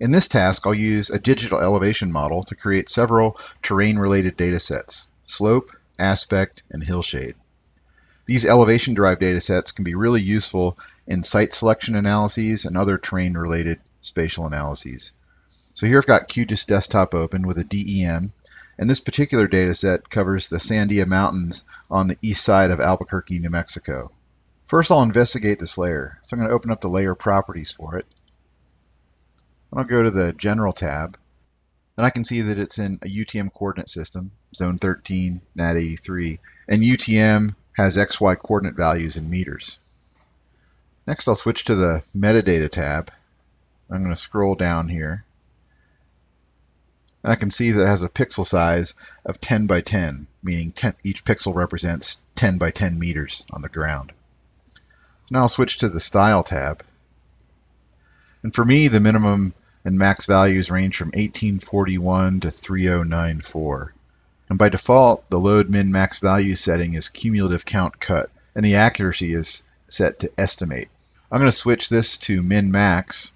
In this task, I'll use a digital elevation model to create several terrain-related datasets, slope, aspect, and hillshade. These elevation-derived datasets can be really useful in site selection analyses and other terrain-related spatial analyses. So here I've got QGIS Desktop open with a DEM, and this particular dataset covers the Sandia Mountains on the east side of Albuquerque, New Mexico. First I'll investigate this layer. So I'm going to open up the layer properties for it. I'll go to the General tab, and I can see that it's in a UTM coordinate system, zone 13, NAD 83, and UTM has XY coordinate values in meters. Next I'll switch to the Metadata tab. I'm going to scroll down here. And I can see that it has a pixel size of 10 by 10, meaning 10, each pixel represents 10 by 10 meters on the ground. Now I'll switch to the Style tab. And for me, the minimum and max values range from 1841 to 3094. And by default, the load min max value setting is cumulative count cut, and the accuracy is set to estimate. I'm going to switch this to min max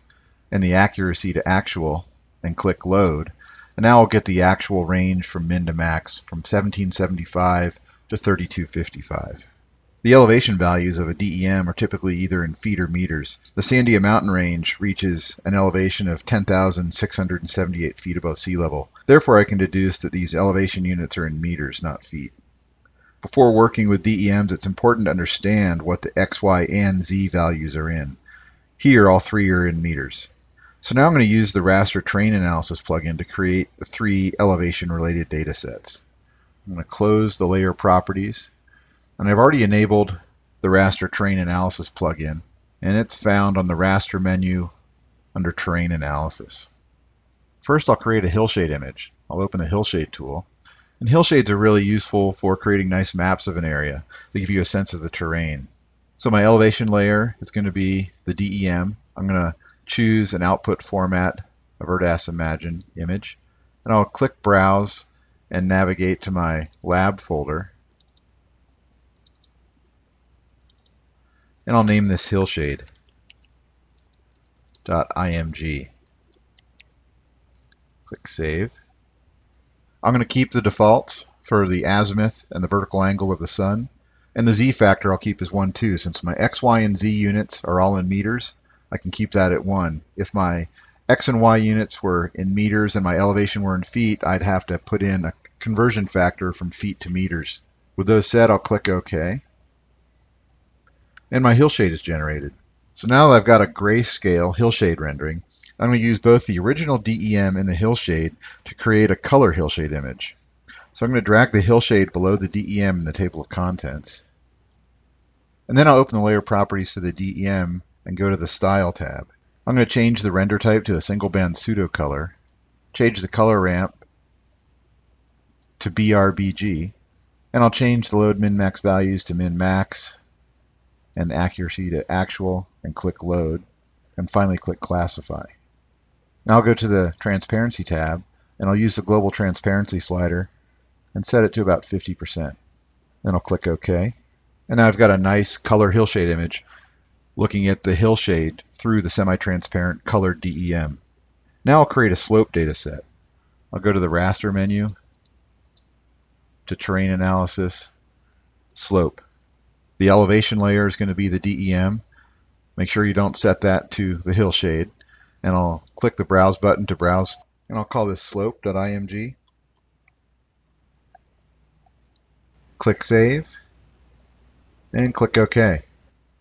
and the accuracy to actual and click load. And now I'll get the actual range from min to max from 1775 to 3255. The elevation values of a DEM are typically either in feet or meters. The Sandia mountain range reaches an elevation of 10,678 feet above sea level. Therefore, I can deduce that these elevation units are in meters, not feet. Before working with DEMs, it's important to understand what the X, Y, and Z values are in. Here, all three are in meters. So now I'm going to use the raster terrain analysis plugin to create three elevation-related data sets. I'm going to close the layer properties and I've already enabled the raster terrain analysis plugin, and it's found on the raster menu under terrain analysis. First, I'll create a hillshade image. I'll open the hillshade tool. And hillshades are really useful for creating nice maps of an area. They give you a sense of the terrain. So my elevation layer is going to be the DEM. I'm going to choose an output format, a ERDAS Imagine image, and I'll click Browse and navigate to my lab folder and I'll name this hillshade dot .img. Click Save. I'm going to keep the defaults for the azimuth and the vertical angle of the sun. And the z factor I'll keep as 1, too. Since my x, y, and z units are all in meters, I can keep that at 1. If my x and y units were in meters and my elevation were in feet, I'd have to put in a conversion factor from feet to meters. With those said, I'll click OK and my hillshade is generated. So now that I've got a grayscale hillshade rendering, I'm going to use both the original DEM and the hillshade to create a color hillshade image. So I'm going to drag the hillshade below the DEM in the table of contents. And then I'll open the layer properties for the DEM and go to the Style tab. I'm going to change the render type to a single band pseudo color, change the color ramp to BRBG, and I'll change the load min max values to min max and accuracy to actual and click load and finally click classify. Now I'll go to the transparency tab and I'll use the global transparency slider and set it to about 50%. Then I'll click OK. And now I've got a nice color hillshade image looking at the hillshade through the semi-transparent colored DEM. Now I'll create a slope data set. I'll go to the raster menu, to terrain analysis, slope. The elevation layer is going to be the DEM. Make sure you don't set that to the hillshade. And I'll click the Browse button to browse. And I'll call this slope.img. Click Save. And click OK.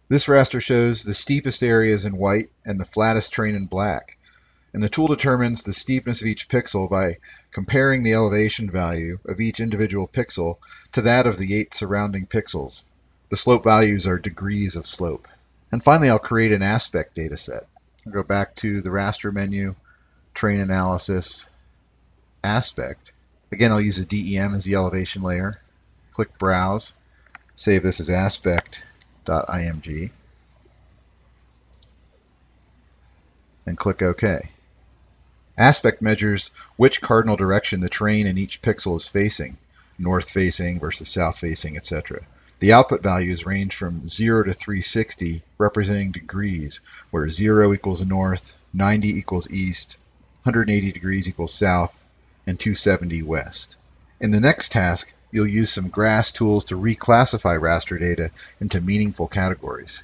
This raster shows the steepest areas in white and the flattest terrain in black. And the tool determines the steepness of each pixel by comparing the elevation value of each individual pixel to that of the eight surrounding pixels. The slope values are degrees of slope. And finally, I'll create an aspect data set. I'll go back to the raster menu, terrain analysis, aspect. Again, I'll use the DEM as the elevation layer. Click Browse. Save this as aspect.img. And click OK. Aspect measures which cardinal direction the terrain in each pixel is facing, north facing versus south facing, etc. The output values range from 0 to 360, representing degrees, where 0 equals north, 90 equals east, 180 degrees equals south, and 270 west. In the next task, you'll use some GRASS tools to reclassify raster data into meaningful categories.